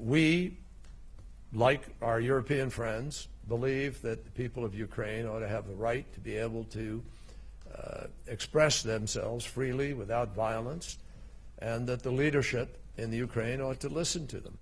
we, like our European friends, believe that the people of Ukraine ought to have the right to be able to uh, express themselves freely without violence, and that the leadership in the Ukraine ought to listen to them.